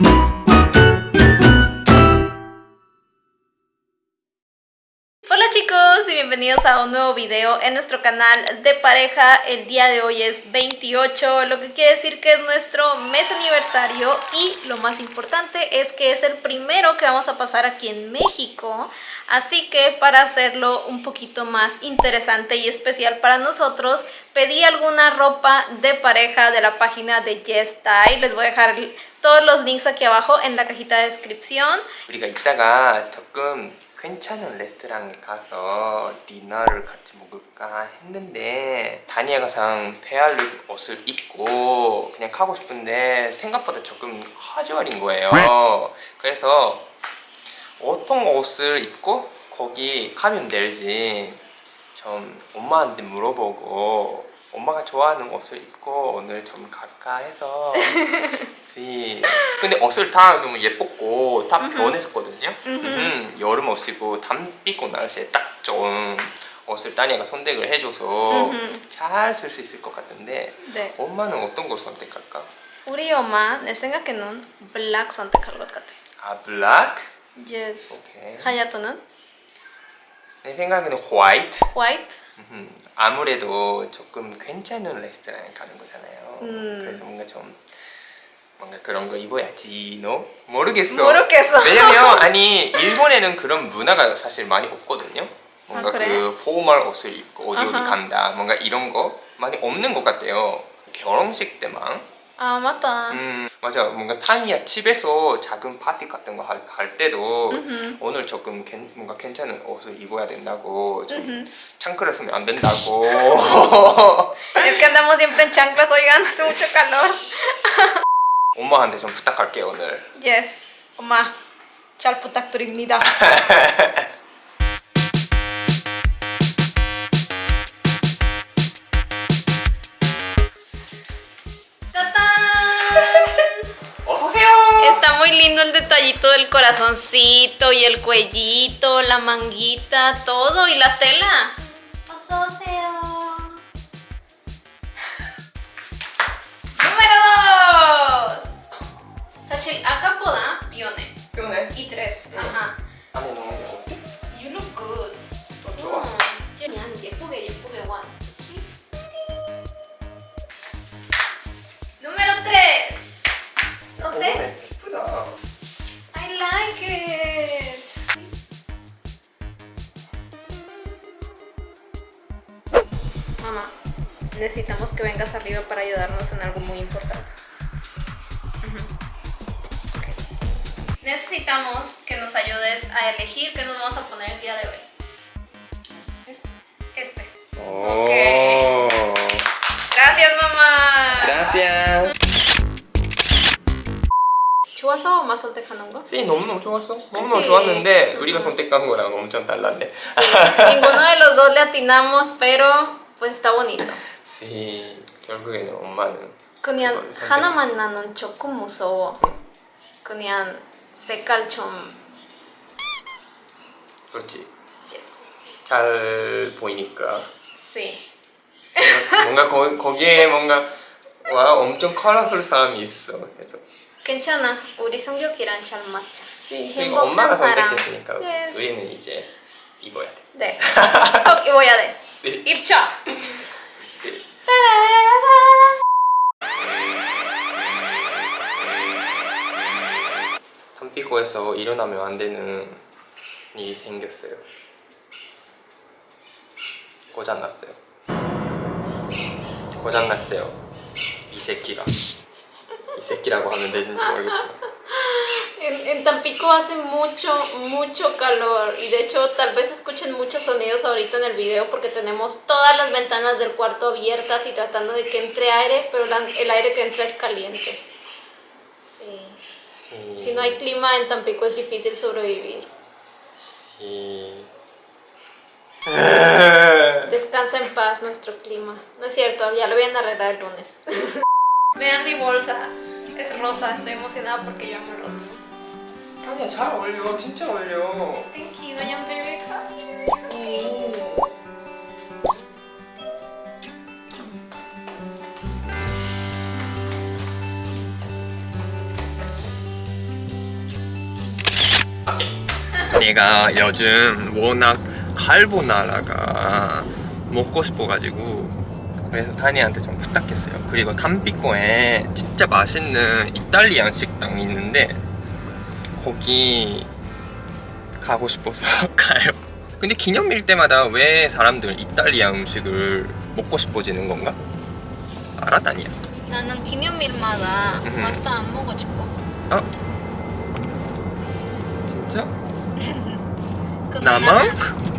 Hola bienvenidos a un nuevo video en nuestro canal de pareja. El día de hoy es 28, lo que quiere decir que es nuestro mes aniversario y lo más importante es que es el primero que vamos a pasar aquí en México. Así que para hacerlo un poquito más interesante y especial para nosotros, pedí alguna ropa de pareja de la página de Yes Style. Les voy a dejar todos los links aquí abajo en la cajita de descripción. 괜찮은 레스토랑에 가서 디너를 같이 먹을까 했는데 다니엘가 상 페알룩 옷을 입고 그냥 가고 싶은데 생각보다 조금 카주얼인 거예요. 그래서 어떤 옷을 입고 거기 가면 될지 좀 엄마한테 물어보고 엄마가 좋아하는 옷을 입고 오늘 좀 갈까 해서 씨. 근데 옷을 다 너무 예뻤고 다 변했었거든요 음, 여름 옷이고 담비고 날씨에 딱 좋은 옷을 따니가 선택을 해줘서. 잘 쓸 수 있을 것 같은데 네. 엄마는 어떤 걸 선택할까? 우리 엄마 내 생각에는 블랙 선택할 것 같아. 아 블랙? Yes. 오케이 하야토는 내 생각에는 화이트. 음, 아무래도 조금 괜찮은 레스토랑에 가는 거잖아요. 음. 그래서 뭔가 좀 뭔가 그런 거 입어야지, 너 모르겠어. 모르겠어. 왜냐면 아니 일본에는 그런 문화가 사실 많이 없거든요. 뭔가 아, 그래? 그 포멀 옷을 입고 어디 어디 아하. 간다, 뭔가 이런 거 많이 없는 것 같아요. 결혼식 때만. 아 맞다. 음 맞아, 뭔가 타니야 집에서 작은 파티 같은 거 할 할 때도 음흠. 오늘 조금 괜- 뭔가 괜찮은 옷을 입어야 된다고 좀. 창크를 쓰면 안 된다고 Es que andamos siempre en chanclas, oigan, hace mucho calor. 엄마한테 좀 부탁할게 오늘 Yes. 엄마, 잘 부탁드립니다. Está muy lindo el detallito del corazoncito y el cuellito, la manguita, todo y la tela. 어서오세요. número 2. 사실 아까보다 비오네. 피곤해? 이 드레스. 응. 아하. 안에 너무 어때? You look good. 더 좋아? 음, 그냥 예쁘게 예쁘게 와. número 3. 어때? I like it. Mamá, necesitamos que vengas arriba para ayudarnos en algo muy importante. Necesitamos que nos ayudes a elegir qué nos vamos a poner el día de hoy. Este. este. Oh. Ok. Gracias, mamá. Gracias. 좋아서 엄마 선택하는 거? 씨 너무너무 좋았어 너무너무? 좋았는데 우리가 선택한 거랑 엄청 달랐네 Sí, ninguno de los dos le atinamos, pero pues está bonito. 씨 결국에는 엄마는 그냥. 하나만 나는 조금 무서워. 그냥 색깔 좀 그렇지 yes. 잘 보이니까 Sí. 뭔가 거, 거기에 뭔가 와 엄청 컬러풀 사람이 있어 그래서 괜찮아. 우리 성격이랑 잘 맞자. 그리고 엄마가 사람. 선택했으니까 Yes. 우리는 이제 입어야 돼 네. 꼭 입어야 돼. 씨. 입죠. 씨. 담비고에서 일어나면 안 되는 일이 생겼어요. 고장 났어요. 고장 났어요. 이 새끼가. 이 새끼라고 하면 되는지 모르겠지만. En, en Tampico hace mucho, mucho calor y de hecho tal vez escuchen muchos sonidos ahorita en el video porque tenemos todas las ventanas del cuarto abiertas y tratando de que entre aire, pero la- el aire que entra es caliente. Sí. 이- Si no hay clima en Tampico es difícil sobrevivir. 이- Descansa en paz nuestro clima. No es cierto, ya lo voy a arreglar el lunes. Vean mi bolsa. Es rosa. Estoy emocionada porque yo amo el rosa. 아니야 잘 어울려 진짜 어울려 Thank you. 안녕, baby. 내가 요즘 워낙 갈보나라가 먹고 싶어가지고 그래서 다니한테 좀 부탁했어요 그리고 담비코에 진짜 맛있는 이탈리안 식당이 있는데 거기 가고 싶어서 가요 근데 기념일 때마다 왜 사람들 이탈리아 음식을 먹고 싶어지는 건가? 알아다니야 나는 기념일마다 음흠. 파스타 안 먹고 싶어. 어? 진짜? 근데 나만?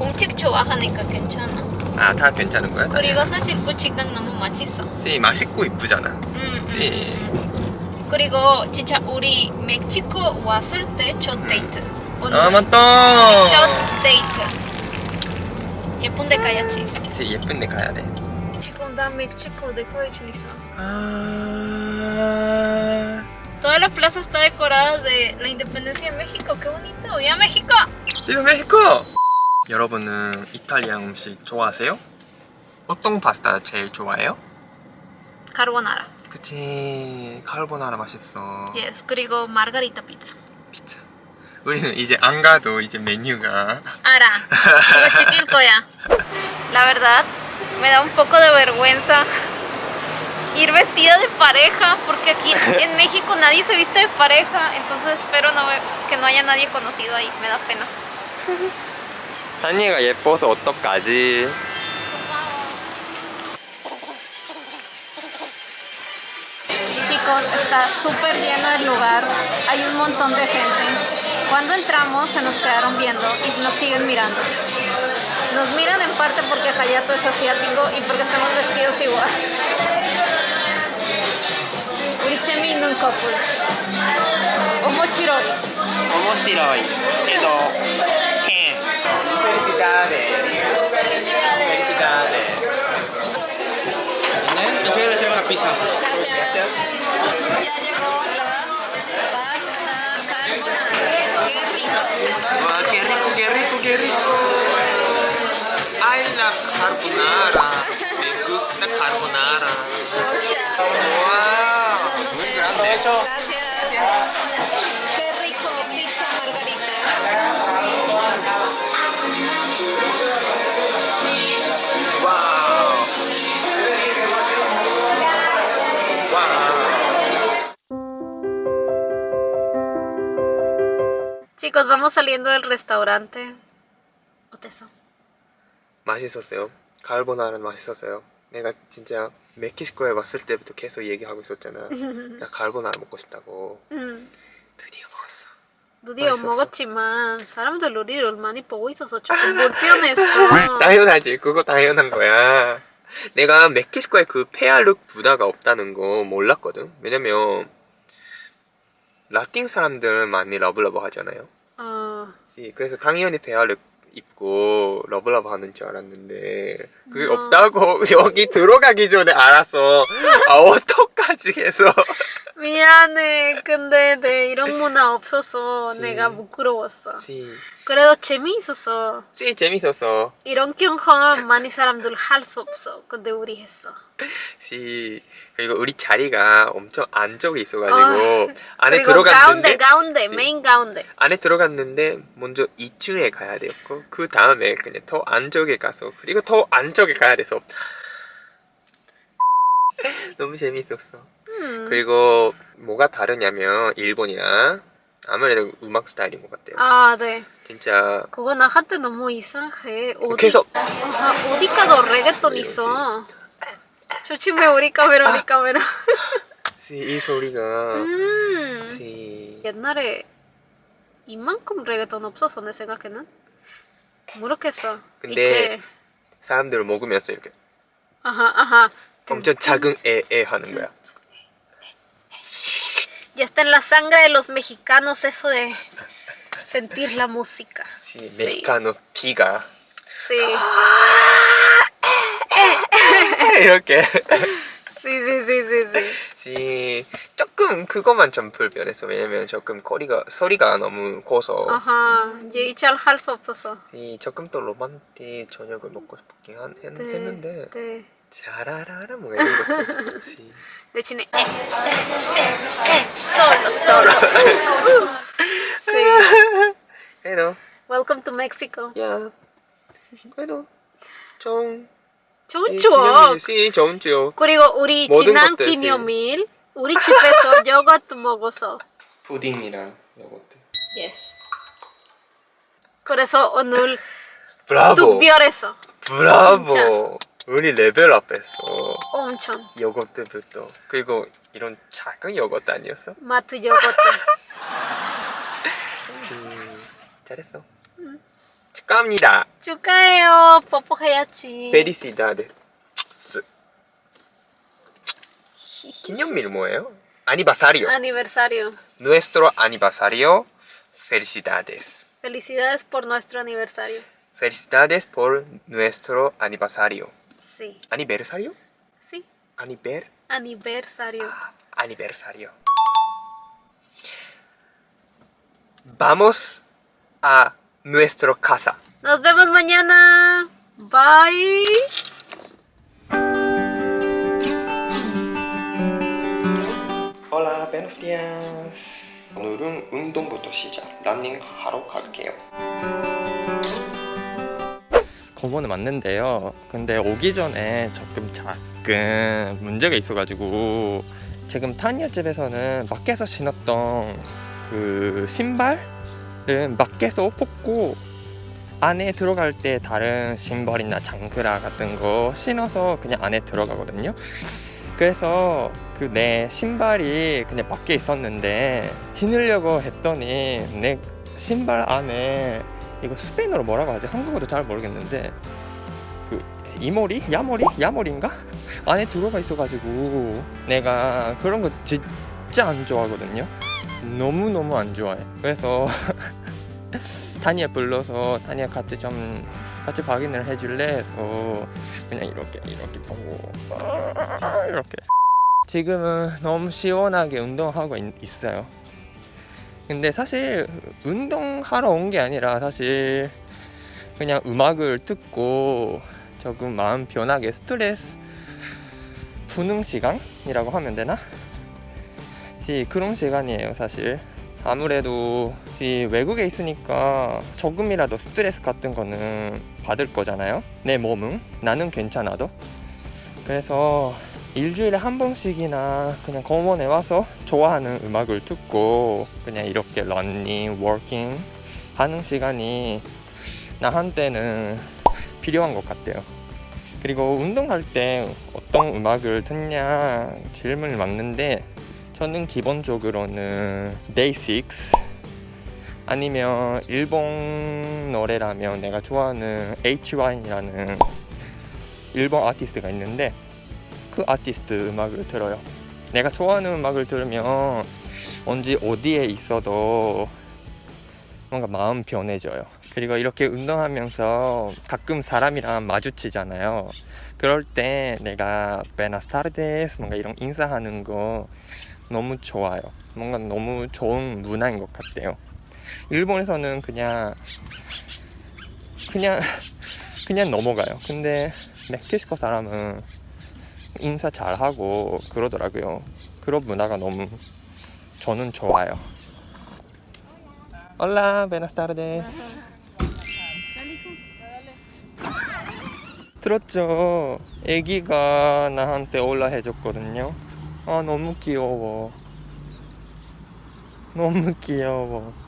음식 좋아하니까 괜찮아. 아 다 괜찮은 거야? 그리고 사실 그 식당 너무 맛있어. 씨, 맛있고 이쁘잖아 음, 씨. 음. 그리고 진짜 우리 멕시코 왔을 때첫 데이트. 아 맞다 첫 데이트. 예쁜 데 가야지. 씨, 예쁜 데 가야 돼 지금 나 멕시코 decoration 있어. 아... Toda la plaza está decorada de la independencia de México. ¡Qué bonito! ¡Viva México! 이거 멕시코! 여러분은 이탈리아 음식 좋아하세요? 어떤 파스타 제일 좋아해요? Carbonara. 그치 카르보나라 맛있어 Yes. 그리고 margarita pizza. 피자 우리는 이제 안 가도 이제 메뉴가 Ara. 이거 지킬 거야. La verdad, me da un poco de vergüenza ir vestida de pareja porque aquí en México nadie se viste de pareja. Entonces espero no, que no haya nadie conocido ahí. Me da pena. 산이가 예뻐서 어떡하지? Chicos, está súper lleno el lugar. Hay un montón de gente. Cuando entramos se nos quedaron viendo y nos siguen mirando. Nos miran en parte porque Hayato es asiático y porque estamos vestidos igual. 우리 있는 커플. Felicidades. Felicidades Yo quiero hacer una pizza Gracias. Ya llegó la pasta carbonara. Qué rico. 와, qué rico, qué rico, qué rico. Carbonara. Me gusta carbonara. Wow. Muy grande. Gracias. Chicos, vamos saliendo del restaurante. 어땠어? 맛있었어요. 카르보나라는 맛있었어요. 내가 진짜 멕시코에 왔을 때부터 계속 얘기하고 있었잖아. 나 카르보나라 먹고 싶다고. 음. 드디어 먹었어. 드디어 맛있었어. 먹었지만 사람들 우리를 많이 보고 있어서 조금 불편했어. 당연하지. 그거 당연한 거야. 내가 멕시코에 그 pair look 문화가 없다는 거 몰랐거든. 왜냐면 라틴 사람들 많이 love love 하잖아요. 어, 그래서 당연히 pair look 입고 love love 하는 줄 알았는데 그게 어. 없다고 여기 들어가기 전에 알았어. 아 어떡하지 해서. 미안해. 근데 내 이런 문화 없어서 네. 내가 부끄러웠어. Sí, 그래도 재미있었어. Sí 재밌었어. 이런 경험은 많이 사람들 할 수 없어. 근데 우리 했어. Sí 그리고 우리 자리가 엄청 안쪽에 있어가지고 아, 안에 들어갔는데 가운데 가운데 씨. 메인 가운데. 안에 들어갔는데 먼저 2층에 가야 되었고 그 다음에 그냥 더 안쪽에 가서 그리고 더 안쪽에 가야 돼서 너무 재밌었어. 음. 그리고 뭐가 다르냐면 일본이랑 아무래도 음악 스타일인 것 같아요. 아, 네. 진짜 그거 나한테 너무 이상해. 어디, 계속 아, 어디 가도 레게톤 있어. 조심해 우리 카메라 우리 카메라. 이 소리가 음. 이- 옛날에 이만큼 레게톤 없었어 내 생각에는. 모르겠어. 근데 이제 사람들을 먹으면서 이렇게 아하 아하. 엄청 작은 에에 하는 거야. Ya está en la sangre de los mexicanos eso de sentir la música. 이 Sí. 메xi카노 비가 Sí. 이렇게. 이 조금 그것만 좀 불편했어. 왜냐면 조금 거리가 소리가 너무 커서 아하. 이제 잘할 수 없어서. 이 조금 더 로man틱 저녁을 먹고 싶긴 한, 했, 네. 했는데 네. 자라라라 뭔가 이런 것들 시. 대신에 에, 에, 에. Uh, uh. Sí. 그래도 Welcome to Mexico. 좋은 추억. 기념일이지 좋은 추억 그리고 우리 지난. 기념일 우리 집에서 요거트 먹었어. 푸딩이랑 요거트 Yes. 그래서 오늘 브라보 특별했어. 브라보 진짜. 우리 레벨업했어 엄청 요거트부터 그리고 이런 작은 요거트 아니었어? 마트 요거트. 음, 잘했어 축하합니다 축하해요. 뽀뽀해야지. 페리시다드 기념일 뭐예요? 아니바사리오 Aniversario. Nuestro aniversario Felicidades Felicidades por nuestro aniversario. Felicidades por nuestro aniversario Sí. ¿Aniversario? Sí. Aniver Aniversario. aniversario Vamos a nuestra casa Nos vemos mañana. Bye. Hola, buenos días. 오늘은 운동부터 시작. 러닝 하러 갈게요. 공원은 왔는데요. 근데 오기 전에 조금 작은 문제가 있어가지고 지금 타니아 집에서는 밖에서 신었던 그 신발 은 밖에서 뽑고 안에 들어갈 때 다른 신발이나 장그라 같은 거 신어서 그냥 안에 들어가거든요. 그래서 그 내 신발이 그냥 밖에 있었는데 신으려고 했더니 내 신발 안에 이거 스페인어로 뭐라고 하지? 한국어도 잘 모르겠는데 그 이모리? 야모리? 야모리인가? 안에 들어가 있어가지고 내가 그런 거 진짜 안 좋아하거든요 너무너무 안 좋아해. 그래서 타니아 불러서 타니아 같이 좀 같이 확인을 해줄래? 해서 그냥 이렇게 이렇게 보고. 이렇게. 지금은 너무 시원하게 운동하고 있, 있어요. 근데 사실 운동하러 온 게 아니라 사실 그냥 음악을 듣고 조금 마음 편하게 스트레스 푸는 시간이라고 하면 되나? sí 그런 시간이에요 사실. 아무래도 sí 외국에 있으니까 조금이라도 스트레스 같은 거는 받을 거잖아요. 내 몸은. 나는 괜찮아도. 그래서 일주일에 한 번씩이나 그냥 공원에 와서 좋아하는 음악을 듣고 그냥 이렇게 러닝, 워킹 하는 시간이 나한테는 필요한 것 같아요. 그리고 운동할 때 어떤 음악을 듣냐 질문을 맞는데 저는 기본적으로는 데이식스 아니면 일본 노래라면 내가 좋아하는 H1이라는 일본 아티스트가 있는데 그 아티스트 음악을 들어요. 내가 좋아하는 음악을 들으면 언제 어디에 있어도 뭔가 마음 편해져요. 그리고 이렇게 운동하면서 가끔 사람이랑 마주치잖아요. 그럴 때 내가 베나스타르데스 뭔가 이런 인사하는 거 너무 좋아요. 뭔가 너무 좋은 문화인 것 같아요. 일본에서는 그냥 그냥 그냥 넘어가요. 근데 멕시코 사람은 인사 잘하고 그러더라고요. 그런 문화가 너무 저는 좋아요. Hola, buenas tardes. 들었죠? 애기가 나한테 올라 해줬거든요. 아, 너무 귀여워. 너무 귀여워.